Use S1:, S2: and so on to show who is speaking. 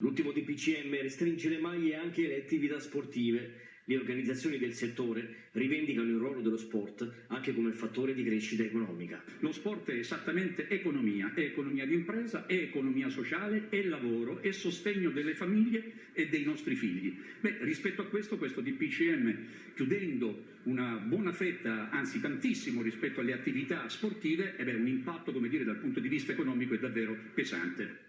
S1: L'ultimo DPCM restringe le maglie anche alle attività sportive. Le organizzazioni del settore rivendicano il ruolo dello sport anche come fattore di crescita economica.
S2: Lo sport è esattamente economia, è economia di impresa, è economia sociale, è lavoro, è sostegno delle famiglie e dei nostri figli. Beh, rispetto a questo, questo DPCM, chiudendo una buona fetta, anzi tantissimo rispetto alle attività sportive, eh è un impatto, come dire, dal punto di vista economico è davvero pesante.